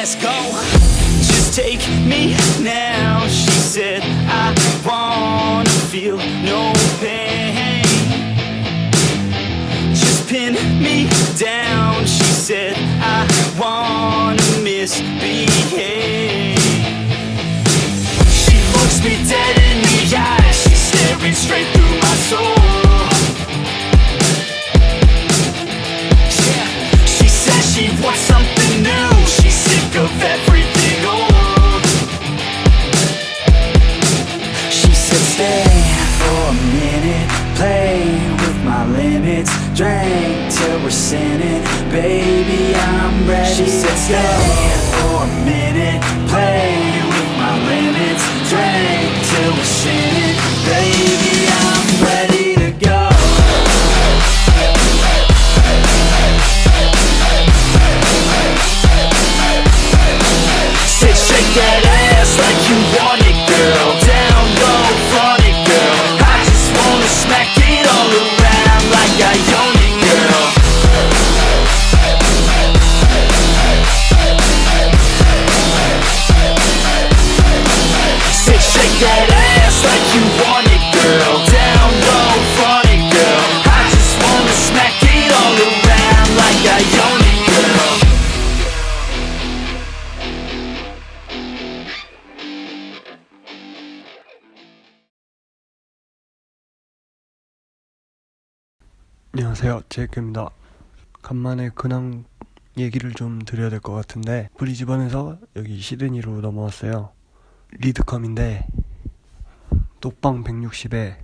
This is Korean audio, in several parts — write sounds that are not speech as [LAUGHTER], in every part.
let's go. Just take me now. She said, I wanna feel no pain. Just pin me down. She said, I wanna misbehave. Play with my limits, drink till we're sinning. Baby, I'm ready. She said, Stay for a minute, play with my limits, that ass like you want it, girl. Down low, front it, girl. I just wanna smack it all around like I own it, girl. 안녕하세요 제이크입니다 간만에 근황 얘기를 좀 드려야 될 것 같은데 브리즈번에서 여기 시드니로 넘어왔어요 리드컴인데 녹방 160에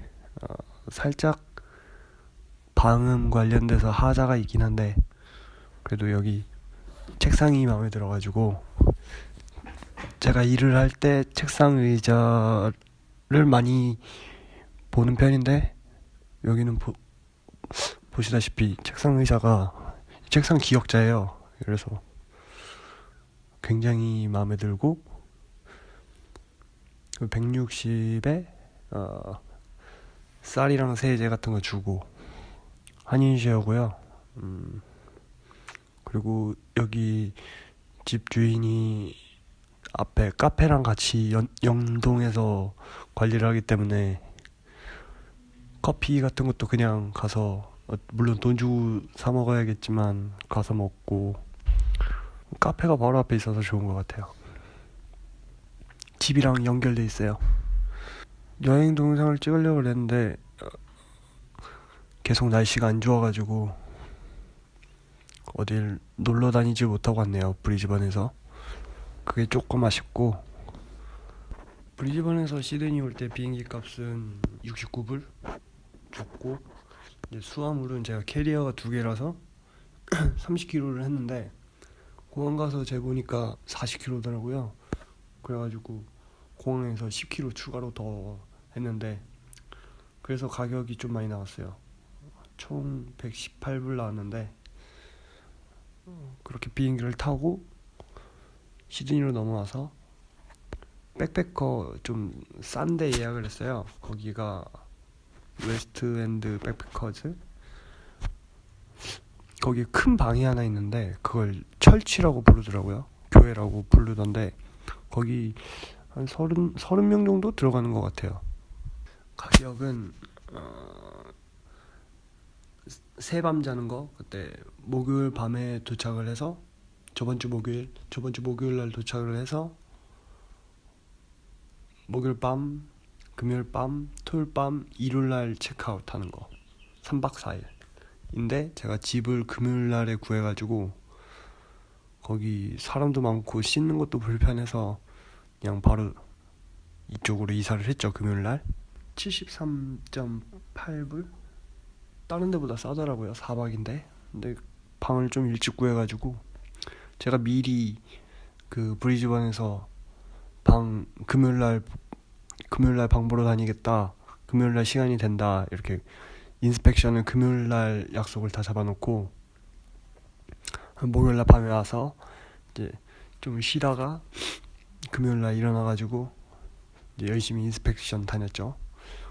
어, 살짝 방음 관련돼서 하자가 있긴 한데 그래도 여기 책상이 마음에 들어가지고 제가 일을 할 때 책상 의자를 많이 보는 편인데 여기는 보, 보시다시피 책상 의자가 책상 기역자예요. 그래서 굉장히 마음에 들고 160에 어, 쌀이랑 세제 같은 거 주고 한인쉐어고요. 음, 그리고 여기 집 주인이 앞에 카페랑 같이 연, 연동해서 관리를 하기 때문에 커피 같은 것도 그냥 가서 어, 물론 돈 주고 사 먹어야겠지만 가서 먹고 카페가 바로 앞에 있어서 좋은 것 같아요. 집이랑 연결돼 있어요. 여행 동영상을 찍으려고 그랬는데 어, 계속 날씨가 안 좋아가지고 어딜 놀러 다니지 못하고 왔네요. 브리즈번에서 그게 조금 아쉽고 브리즈번에서 시드니 올 때 비행기 값은 69불 줬고 이제 수화물은 제가 캐리어가 두 개라서 [CLEARS THROAT] 30kg를 했는데 공항 가서 재보니까 40kg더라고요. 그래가지고 공항에서 10kg 추가로 더 했는데 그래서 가격이 좀 많이 나왔어요. 총 118불 나왔는데 어, 그렇게 비행기를 타고 시드니로 넘어와서 백패커 좀 싼데 예약을 했어요. 거기가 웨스트엔드 백패커즈 거기 큰 방이 하나 있는데 그걸 church라고 부르더라고요 교회라고 부르던데 거기 한 서른 서른 명 정도 들어가는 것 같아요 가격은 어, 세 밤 자는 거 그때 목요일 밤에 도착을 해서 저번 주 목요일 저번 주 목요일 날 도착을 해서 목요일 밤 금요일 밤, 토요일 밤, 일요일 날 체크아웃 하는 거. 3박 4일. 인데 제가 집을 금요일 날에 구해 가지고 거기 사람도 많고 씻는 것도 불편해서 그냥 바로 이쪽으로 이사를 했죠. 금요일 날. 73.8불? 다른 데보다 싸더라고요. 4박인데. 근데 방을 좀 일찍 구해 가지고 제가 미리 그 브리즈번에서 방 금요일 날 금요일 날 방 보러 다니겠다. 금요일 날 시간이 된다. 이렇게 inspection을 금요일 날 약속을 다 잡아놓고 목요일 날 밤에 와서 이제 좀 쉬다가 금요일 날 일어나가지고 이제 열심히 inspection 다녔죠.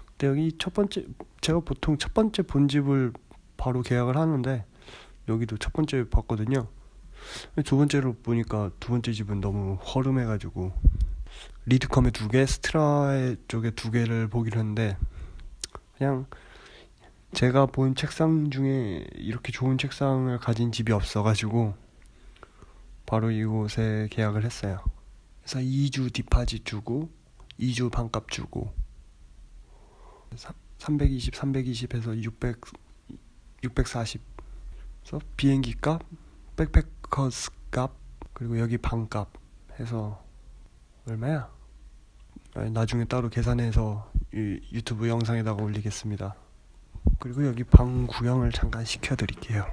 근데 여기 첫 번째 제가 보통 첫 번째 본 집을 바로 계약을 하는데 여기도 첫 번째 봤거든요. 두 번째로 보니까 두 번째 집은 너무 허름해가지고 리드컴에 두 개, 스트라 쪽에 두 개를 보기로 했는데 그냥 제가 본 책상 중에 이렇게 좋은 책상을 가진 집이 없어가지고 바로 이곳에 계약을 했어요. 그래서 2주 디파짓 주고 2주 반값 주고 320, 320에서 600, 640 그래서 비행기 값, 백패커스 값, 그리고 여기 방값 해서 얼마야? 나중에 따로 계산해서 유, 유튜브 영상에다가 올리겠습니다. 그리고 여기 방 구경을 잠깐 시켜드릴게요.